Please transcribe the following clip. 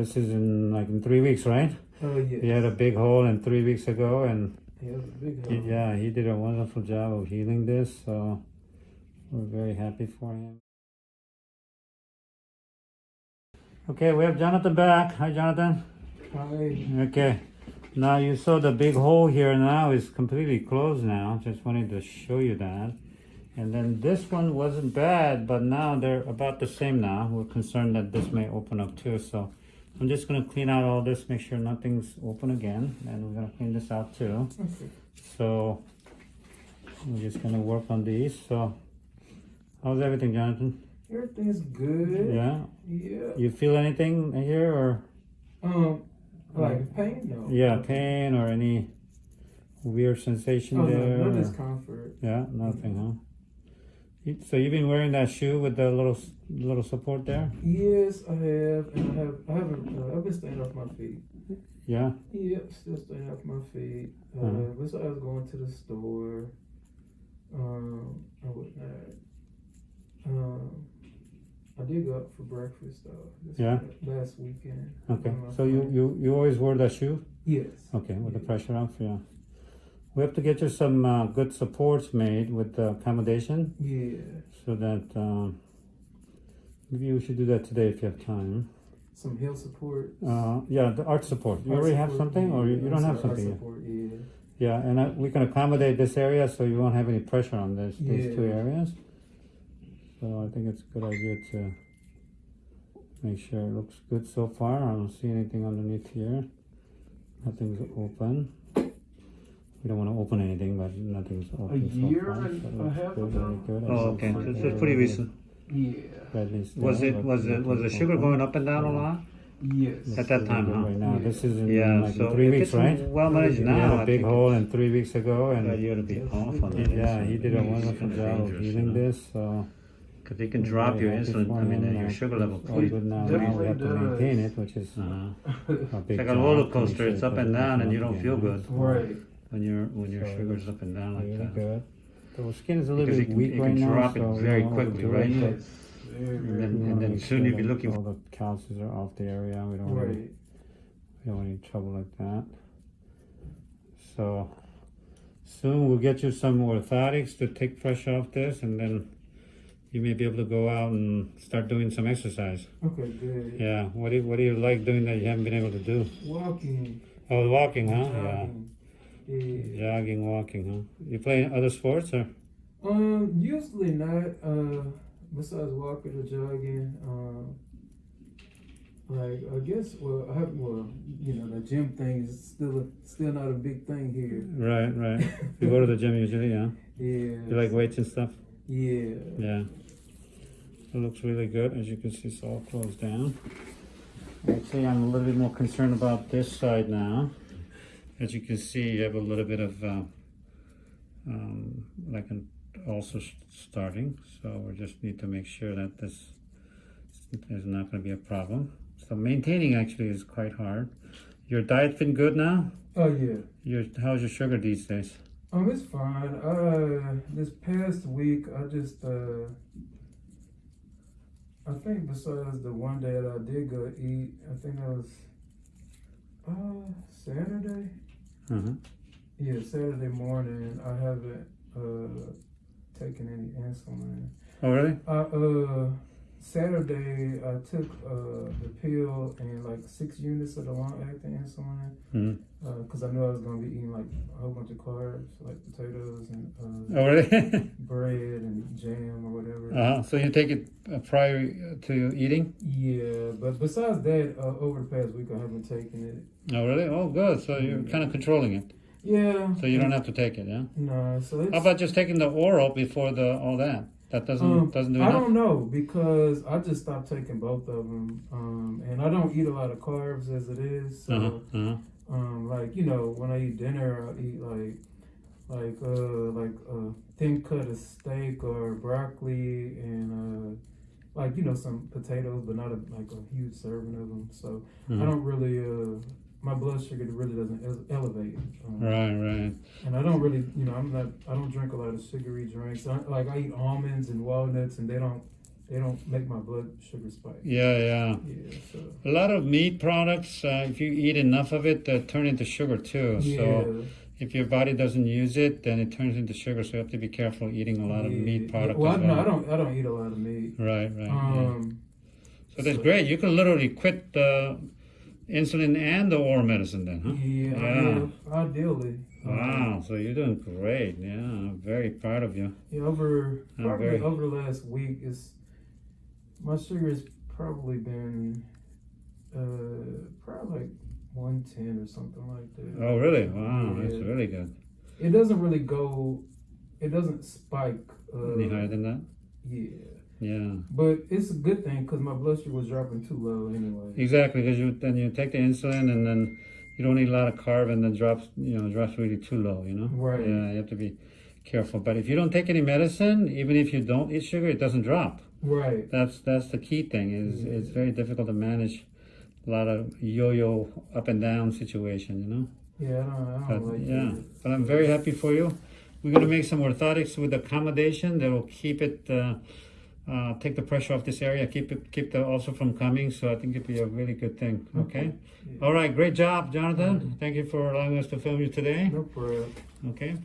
this is in like in three weeks, right? Oh yeah. He had a big hole in three weeks ago, and Yeah, it was a big he, yeah, he did a wonderful job of healing this. So we're very happy for him. Okay, we have Jonathan back. Hi, Jonathan. Hi. Okay. Now you saw the big hole here now is completely closed now. Just wanted to show you that. And then this one wasn't bad, but now they're about the same now. We're concerned that this may open up too. So I'm just gonna clean out all this, make sure nothing's open again. And we're gonna clean this out too. So we're just gonna work on these. So how's everything, Jonathan? Everything's good. Yeah. Yeah. You feel anything here or Um, like pain? No. yeah, pain or any weird sensation Oh, there? no, no discomfort. Yeah, nothing, huh? So you've been wearing that shoe with the little little support there? Yes, I have, and I have, I uh, been staying off my feet. Yeah. Yep, still staying off my feet. Uh, Uh-huh. besides going to the store, um, I whatnot. Um, I did go out for breakfast though. This Yeah? Last weekend. Okay. So you you you always wear that shoe? Yes. Okay, with the pressure off, yeah. We have to get you some uh, good supports made with the accommodation, Yeah. so that um, maybe we should do that today if you have time. Some heel support. Uh, yeah, the art support. You Art already have support, something, or you, you don't have something yet? Support, yeah. Yeah, and I, we can accommodate this area so you won't have any pressure on this these two areas. So I think it's a good idea to make sure it looks good so far. I don't see anything underneath here. Nothing's open. We don't want to open anything, but nothing's open so year far. and so a looks half good, ago. Oh, okay. looks So it's pretty recent. Yeah. at least Was it was it was the sugar going up and down a lot? Yes. At that time, huh? Right now, this is in Yeah. like So three weeks, right? well managed He now, had I a big hole it's in three weeks ago, a and you had to be off on that. yeah, he did a It's wonderful kinda job of you healing know? this. So Because it can drop your insulin. for I mean, him, uh, your uh, sugar level. it's good now. Now we have to maintain it, which is Uh-huh. a big It's like a roller coaster. It's up and down, and you don't feel good right. when your when your So, sugar's up and down like Really that. Good. The skin is a little Because bit it can- weak it can right now, drop it so we very quickly, overdo right? it, Yes. Very, And then- and then soon sure you'll be looking All the calciums are off the area. We don't want any, we don't want any trouble like that. So soon we'll get you some orthotics to take pressure off this, and then you may be able to go out and start doing some exercise. Okay, good. Yeah. What do you, What do you like doing that you haven't been able to do? Walking. Oh, walking, huh? jogging. Yeah. Yeah. Jogging, walking, huh? You play other sports or? Um, usually not. Uh, besides walking or jogging, um, like I guess, well, I have, well, you know, the gym thing is still a, still not a big thing here. Right, right. You go to the gym usually, yeah? Yeah. You like weights and stuff? Yeah. Yeah. It looks really good. As you can see, it's all closed down. Actually, I'm a little bit more concerned about this side now. As you can see, you have a little bit of uh, um, like an ulcer starting. So we just need to make sure that this is not going to be a problem. So maintaining actually is quite hard. Your diet been good now? Oh yeah. Your how's your sugar these days? Um, it's fine. Uh, this past week, I just uh, I think besides the one day that I did go eat, I think that was uh Saturday. Uh-huh. Yeah, Saturday morning. I haven't uh taken any insulin. Oh really? Uh, uh Saturday I took uh the pill and like six units of the long acting insulin. Mhm. Uh, cause I knew I was gonna be eating like a whole bunch of carbs, like potatoes and uh, Oh really? bread and jam or whatever. uh-huh. So you take it uh, prior to eating? Yeah, but besides that, uh, over the past week I haven't taken it. Oh really? Oh good. So you're kind of controlling it. Yeah. So you don't have to take it, yeah? No, so it's. How about just taking the oral before the all that? That doesn't Um, doesn't do I enough. don't know because I just stopped taking both of them, um, and I don't eat a lot of carbs as it is. So, Uh-huh, uh-huh. um, like you know, when I eat dinner, I eat like like uh like a thin cut of steak or broccoli and uh like you know some potatoes, but not a, like a huge serving of them. So I Mhm. don't really uh my blood sugar really doesn't elevate. Um, Right, right. and I don't really, you know, I'm not, I don't drink a lot of sugary drinks. I, like I eat almonds and walnuts, and they don't they don't make my blood sugar spike. Yeah, yeah. Yeah, so A lot of meat products, uh, if you eat enough of it, uh, turn into sugar too. yeah, So if your body doesn't use it, then it turns into sugar. So you have to be careful eating a lot of yeah. meat product Well, I, as no. I don't. I don't eat a lot of meat. Right, right. yeah. Um, So that's so- great. You can literally quit the insulin and the oral medicine then, huh? yeah, Yeah. yeah, ideally. Wow. So you're doing great. Yeah, I'm very proud of you. Yeah, over probably very- over the last week is my sugar has probably been uh probably like one ten or something like that. Oh, really? Wow, that's really good. It doesn't really go. It doesn't spike. Uh, Any higher than that? yeah, Yeah. but it's a good thing because my blood sugar was dropping too low anyway. Exactly, because you then you take the insulin and then you don't eat a lot of carb and then drops you know drops really too low. You know. Right. Yeah, you have to be careful. But if you don't take any medicine, even if you don't eat sugar, it doesn't drop. Right. That's that's the key thing. Is Yeah. it's very difficult to manage a lot of yo-yo up and down situation. You know. Yeah, I don't. I But, don't like yeah, it. but I'm very happy for you. We're gonna make some orthotics with accommodation that will keep it, uh, uh, take the pressure off this area, keep it, keep the ulcer from coming. So I think it'd be a really good thing. Okay. Yeah. All right. Great job, Jonathan. Thank you for allowing us to film you today. No problem. Okay.